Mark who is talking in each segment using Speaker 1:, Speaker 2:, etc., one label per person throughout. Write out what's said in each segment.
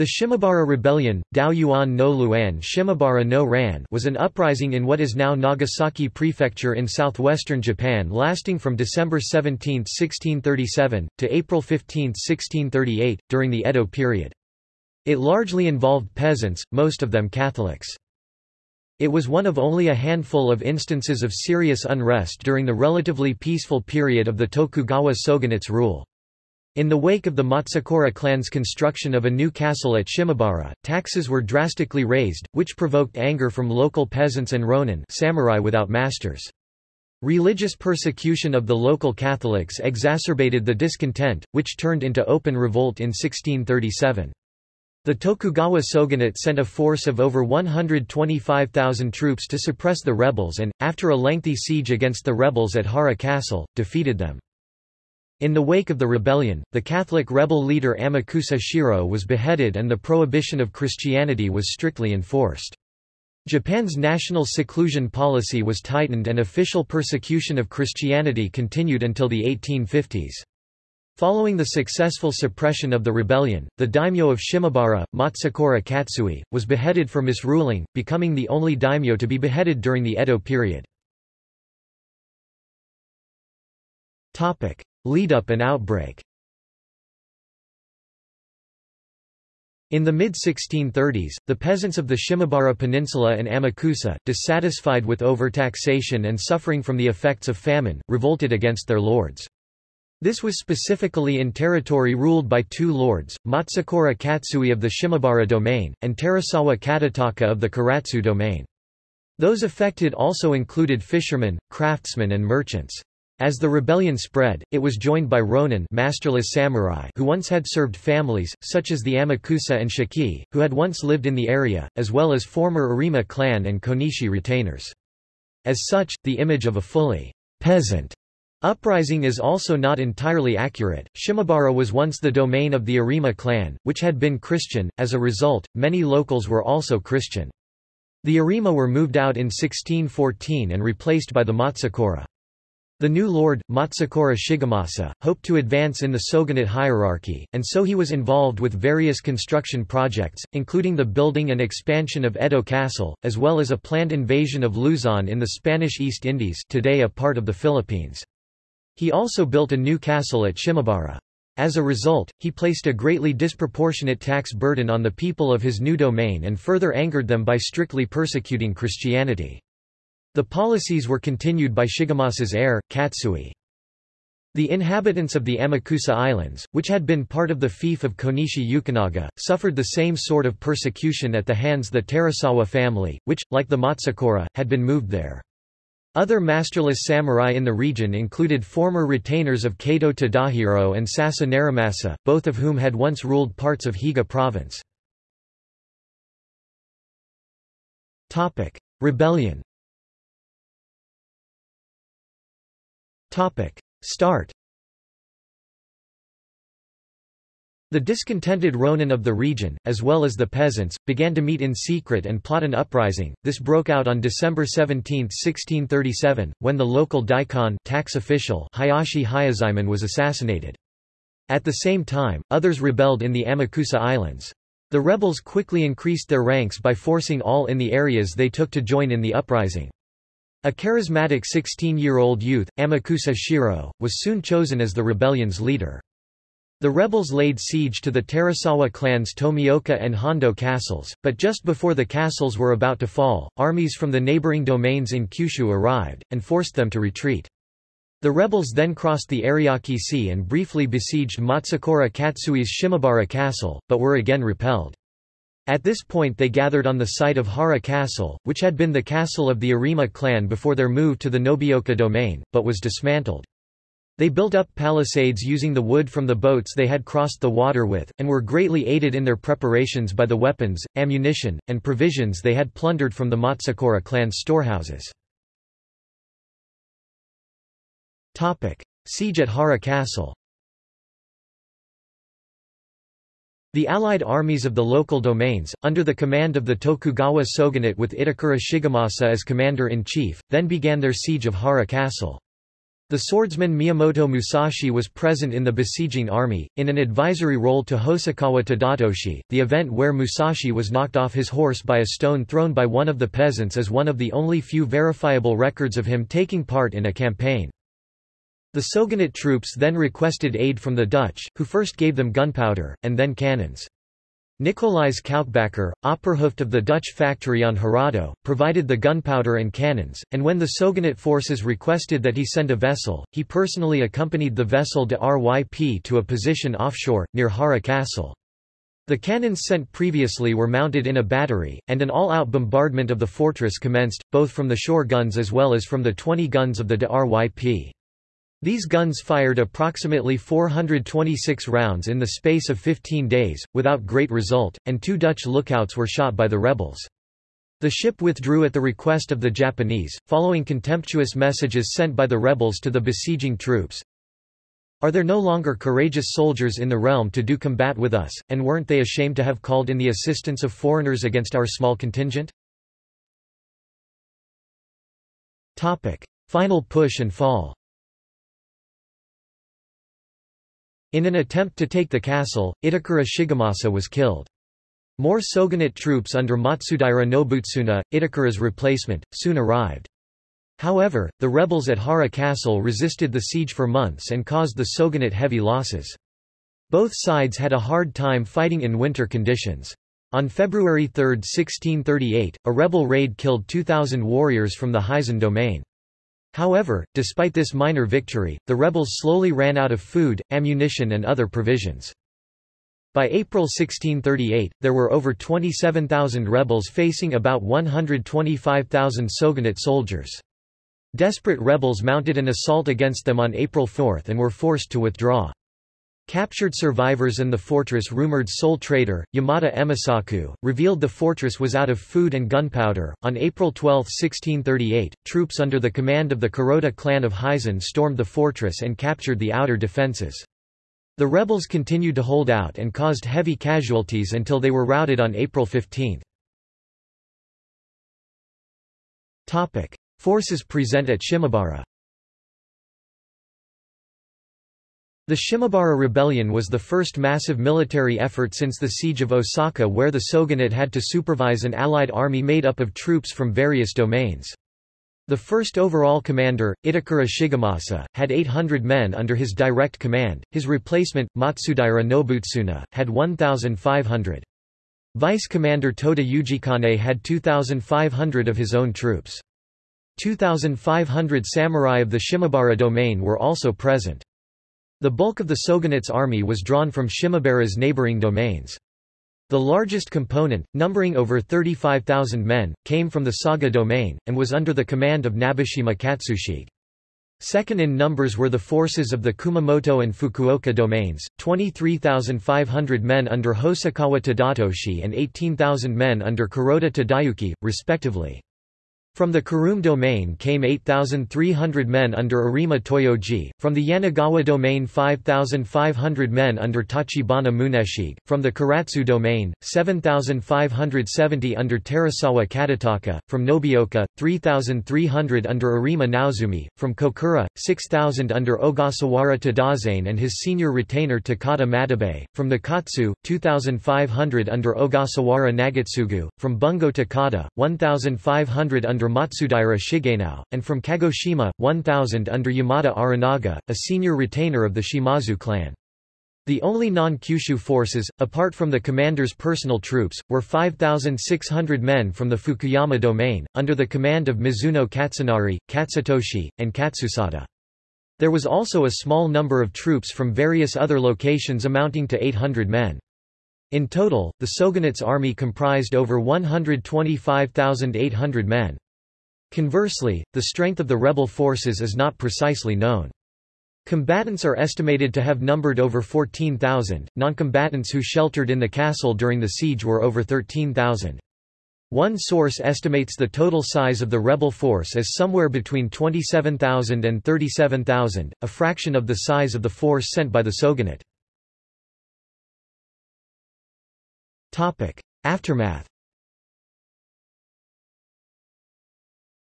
Speaker 1: The Shimabara Rebellion Daoyuan no Luan Shimabara no Ran was an uprising in what is now Nagasaki Prefecture in southwestern Japan lasting from December 17, 1637, to April 15, 1638, during the Edo period. It largely involved peasants, most of them Catholics. It was one of only a handful of instances of serious unrest during the relatively peaceful period of the Tokugawa shogunate's rule. In the wake of the Matsukura clan's construction of a new castle at Shimabara, taxes were drastically raised, which provoked anger from local peasants and ronin samurai without masters. Religious persecution of the local Catholics exacerbated the discontent, which turned into open revolt in 1637. The Tokugawa shogunate sent a force of over 125,000 troops to suppress the rebels and, after a lengthy siege against the rebels at Hara Castle, defeated them. In the wake of the rebellion, the Catholic rebel leader Amakusa Shiro was beheaded and the prohibition of Christianity was strictly enforced. Japan's national seclusion policy was tightened and official persecution of Christianity continued until the 1850s. Following the successful suppression of the rebellion, the daimyo of Shimabara, Matsukura Katsui, was beheaded for misruling, becoming the only daimyo to be beheaded during the Edo period. Lead-up and outbreak In the mid-1630s, the peasants of the Shimabara Peninsula and Amakusa, dissatisfied with overtaxation and suffering from the effects of famine, revolted against their lords. This was specifically in territory ruled by two lords, Matsukura Katsui of the Shimabara domain, and Terasawa Katataka of the Karatsu domain. Those affected also included fishermen, craftsmen and merchants. As the rebellion spread, it was joined by ronin masterless samurai who once had served families, such as the Amakusa and Shiki, who had once lived in the area, as well as former Arima clan and Konishi retainers. As such, the image of a fully peasant uprising is also not entirely accurate. Shimabara was once the domain of the Arima clan, which had been Christian, as a result, many locals were also Christian. The Arima were moved out in 1614 and replaced by the Matsukura. The new lord, Matsukura Shigemasa, hoped to advance in the shogunate hierarchy, and so he was involved with various construction projects, including the building and expansion of Edo Castle, as well as a planned invasion of Luzon in the Spanish East Indies today a part of the Philippines. He also built a new castle at Shimabara. As a result, he placed a greatly disproportionate tax burden on the people of his new domain and further angered them by strictly persecuting Christianity. The policies were continued by Shigemasa's heir, Katsui. The inhabitants of the Amakusa Islands, which had been part of the fief of Konishi Yukinaga, suffered the same sort of persecution at the hands the Terasawa family, which, like the Matsukura, had been moved there. Other masterless samurai in the region included former retainers of Kato Tadahiro and Sasa Narimasa, both of whom had once ruled parts of Higo province. Rebellion Topic. Start The discontented Ronin of the region, as well as the peasants, began to meet in secret and plot an uprising. This broke out on December 17, 1637, when the local daikan tax official Hayashi Hyozaemon was assassinated. At the same time, others rebelled in the Amakusa Islands. The rebels quickly increased their ranks by forcing all in the areas they took to join in the uprising. A charismatic 16-year-old youth, Amakusa Shiro, was soon chosen as the rebellion's leader. The rebels laid siege to the Terasawa clans Tomioka and Hondo castles, but just before the castles were about to fall, armies from the neighboring domains in Kyushu arrived, and forced them to retreat. The rebels then crossed the Ariake Sea and briefly besieged Matsukura Katsui's Shimabara castle, but were again repelled. At this point they gathered on the site of Hara Castle, which had been the castle of the Arima clan before their move to the Nobeoka domain, but was dismantled. They built up palisades using the wood from the boats they had crossed the water with, and were greatly aided in their preparations by the weapons, ammunition, and provisions they had plundered from the Matsukura clan's storehouses. Siege at Hara Castle The allied armies of the local domains, under the command of the Tokugawa shogunate with Itakura Shigemasa as commander-in-chief, then began their siege of Hara Castle. The swordsman Miyamoto Musashi was present in the besieging army, in an advisory role to Hosokawa Tadatoshi. The event where Musashi was knocked off his horse by a stone thrown by one of the peasants is one of the only few verifiable records of him taking part in a campaign. The Shogunate troops then requested aid from the Dutch, who first gave them gunpowder, and then cannons. Nicolaes Couckebacker, Opperhoofd of the Dutch factory on Hirado, provided the gunpowder and cannons, and when the Shogunate forces requested that he send a vessel, he personally accompanied the vessel de RYP to a position offshore, near Hara Castle. The cannons sent previously were mounted in a battery, and an all-out bombardment of the fortress commenced, both from the shore guns as well as from the 20 guns of the de RYP. These guns fired approximately 426 rounds in the space of 15 days, without great result, and two Dutch lookouts were shot by the rebels. The ship withdrew at the request of the Japanese, following contemptuous messages sent by the rebels to the besieging troops. Are there no longer courageous soldiers in the realm to do combat with us, and weren't they ashamed to have called in the assistance of foreigners against our small contingent? Final push and fall In an attempt to take the castle, Itakura Shigemasa was killed. More Shogunate troops under Matsudaira Nobutsuna, Itakura's replacement, soon arrived. However, the rebels at Hara Castle resisted the siege for months and caused the Shogunate heavy losses. Both sides had a hard time fighting in winter conditions. On February 3, 1638, a rebel raid killed 2,000 warriors from the Hizen domain. However, despite this minor victory, the rebels slowly ran out of food, ammunition and other provisions. By April 1638, there were over 27,000 rebels facing about 125,000 Shogunate soldiers. Desperate rebels mounted an assault against them on April 4 and were forced to withdraw. Captured survivors and the fortress rumored sole trader, Yamada Emosaku, revealed the fortress was out of food and gunpowder. On April 12, 1638, troops under the command of the Kuroda clan of Hizen stormed the fortress and captured the outer defenses. The rebels continued to hold out and caused heavy casualties until they were routed on April 15. Forces present at Shimabara The Shimabara Rebellion was the first massive military effort since the siege of Osaka where the shogunate had to supervise an allied army made up of troops from various domains. The first overall commander, Itakura Shigemasa, had 800 men under his direct command, his replacement, Matsudaira Nobutsuna, had 1,500. Vice Commander Toda Ujikane had 2,500 of his own troops. 2,500 samurai of the Shimabara domain were also present. The bulk of the Shogunate's army was drawn from Shimabara's neighboring domains. The largest component, numbering over 35,000 men, came from the Saga domain, and was under the command of Nabeshima Katsushige. Second in numbers were the forces of the Kumamoto and Fukuoka domains, 23,500 men under Hosokawa Tadatoshi and 18,000 men under Kuroda Tadayuki, respectively. From the Kurume domain came 8,300 men under Arima Toyoji, from the Yanagawa domain 5,500 men under Tachibana Muneshige, from the Karatsu domain, 7,570 under Terasawa Katataka, from Nobeoka, 3,300 under Arima Naozumi, from Kokura, 6,000 under Ogasawara Tadazane and his senior retainer Takata Matabe, from the Katsu, 2,500 under Ogasawara Nagatsugu, from Bungo Takata, 1,500 under under Matsudaira Shigenao, and from Kagoshima, 1,000 under Yamada Arinaga, a senior retainer of the Shimazu clan. The only non-Kyushu forces, apart from the commander's personal troops, were 5,600 men from the Fukuyama domain, under the command of Mizuno Katsunari, Katsutoshi, and Katsusada. There was also a small number of troops from various other locations amounting to 800 men. In total, the Shogunate's army comprised over 125,800 men. Conversely, the strength of the rebel forces is not precisely known. Combatants are estimated to have numbered over 14,000, non-combatants who sheltered in the castle during the siege were over 13,000. One source estimates the total size of the rebel force as somewhere between 27,000 and 37,000, a fraction of the size of the force sent by the Shogunate. Aftermath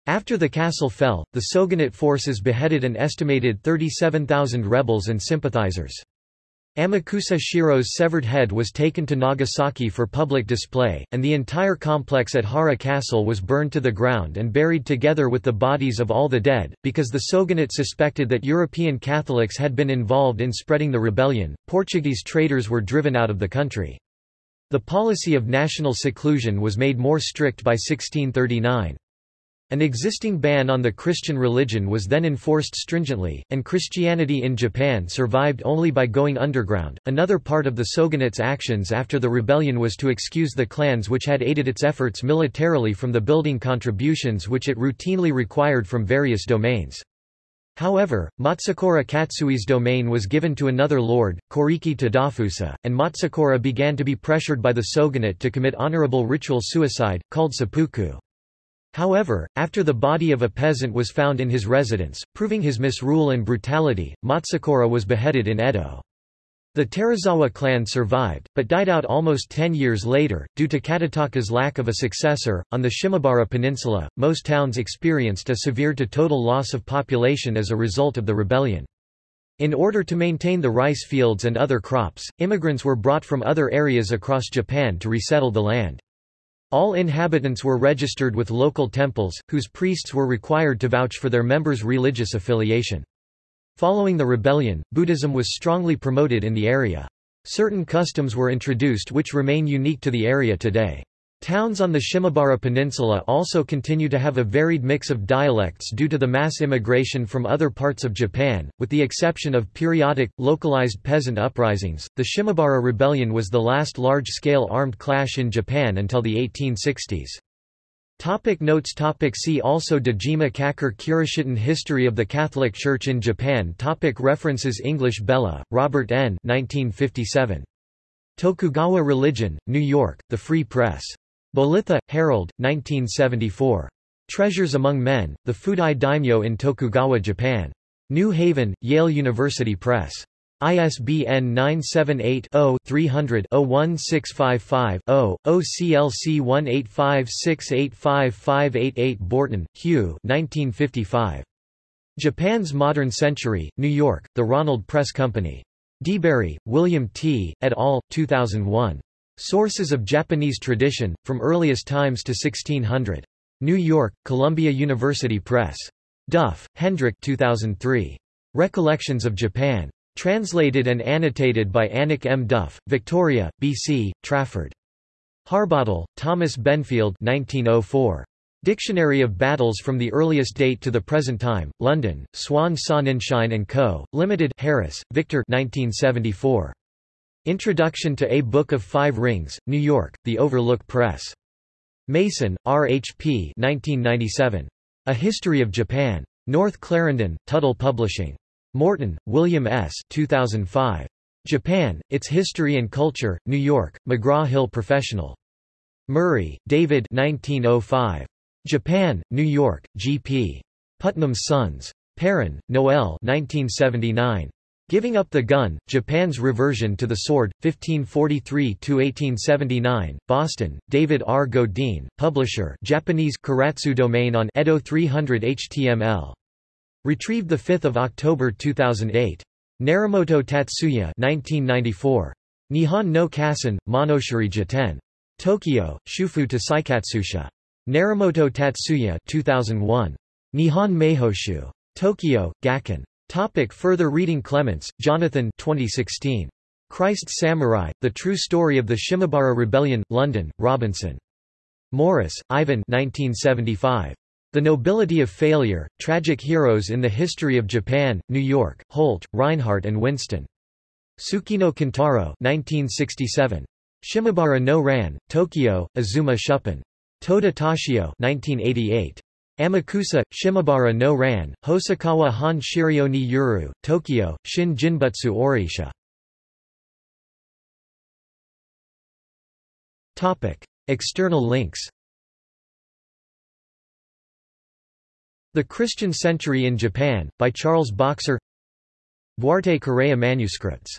Speaker 1: After the castle fell, the Shogunate forces beheaded an estimated 37,000 rebels and sympathizers. Amakusa Shiro's severed head was taken to Nagasaki for public display, and the entire complex at Hara Castle was burned to the ground and buried together with the bodies of all the dead. Because the Shogunate suspected that European Catholics had been involved in spreading the rebellion, Portuguese traders were driven out of the country. The policy of national seclusion was made more strict by 1639. An existing ban on the Christian religion was then enforced stringently, and Christianity in Japan survived only by going underground. Another part of the shogunate's actions after the rebellion was to excuse the clans which had aided its efforts militarily from the building contributions which it routinely required from various domains. However, Matsukura Katsui's domain was given to another lord, Koriki Tadafusa, and Matsukura began to be pressured by the shogunate to commit honorable ritual suicide, called seppuku. However, after the body of a peasant was found in his residence, proving his misrule and brutality, Matsukura was beheaded in Edo. The Terazawa clan survived, but died out almost ten years later, due to Katataka's lack of a successor. On the Shimabara Peninsula, most towns experienced a severe to total loss of population as a result of the rebellion. In order to maintain the rice fields and other crops, immigrants were brought from other areas across Japan to resettle the land. All inhabitants were registered with local temples, whose priests were required to vouch for their members' religious affiliation. Following the rebellion, Buddhism was strongly promoted in the area. Certain customs were introduced which remain unique to the area today. Towns on the Shimabara Peninsula also continue to have a varied mix of dialects due to the mass immigration from other parts of Japan, with the exception of periodic, localized peasant uprisings. The Shimabara Rebellion was the last large-scale armed clash in Japan until the 1860s. Topic notes topic See also Dejima Kakure Kirishitan History of the Catholic Church in Japan topic References English Bellah, Robert N. 1957. Tokugawa Religion, New York, The Free Press. Bolitho, Harold, 1974. Treasures Among Men, The Fudai Daimyo in Tokugawa Japan. New Haven, Yale University Press. ISBN 978-0-300-01655-0, OCLC 185685588 Borton, Hugh 1955. Japan's Modern Century, New York, The Ronald Press Company. De Bary, William T., et al., 2001. Sources of Japanese Tradition, From Earliest Times to 1600. New York, Columbia University Press. Doeff, Hendrik 2003. Recollections of Japan. Translated and annotated by Annick M. Doeff, Victoria, B.C., Trafford. Harbottle, Thomas Benfield 1904. Dictionary of Battles from the Earliest Date to the Present Time, London, Swan Sonnenschein & Co., Limited Harris, Victor 1974. Introduction to A Book of Five Rings, New York, The Overlook Press. Mason, R. H. P. 1997. A History of Japan. North Clarendon, Tuttle Publishing. Morton, William S. 2005. Japan, Its History and Culture, New York, McGraw-Hill Professional. Murray, David 1905. Japan, New York, G.P. Putnam's Sons. Perrin, Noel 1979. Giving Up the Gun, Japan's Reversion to the Sword, 1543–1879, Boston, David R. Godine, publisher Japanese Karatsu domain on Edo 300 HTML. Retrieved 5 October 2008. Narimoto Tatsuya 1994. Nihon no Kassen, Monoshiri Jiten. Tokyo, Shufu to Seikatsusha. Narimoto Tatsuya 2001. Nihon Meihoshu. Tokyo, Gakken. Topic further reading Clements, Jonathan 2016. Christ Samurai, The True Story of the Shimabara Rebellion, London, Robinson. Morris, Ivan 1975. The Nobility of Failure, Tragic Heroes in the History of Japan, New York, Holt, Rinehart and Winston. Tsukino Kintaro 1967. Shimabara no Ran, Tokyo, Azuma Shuppan. Toda Toshio 1988. Amakusa, Shimabara no Ran, Hosokawa Han Shirio ni Yuru, Tokyo, Shin Jinbutsu Oraisha. External links. The Christian Century in Japan, by Charles Boxer. Duarte Correa Manuscripts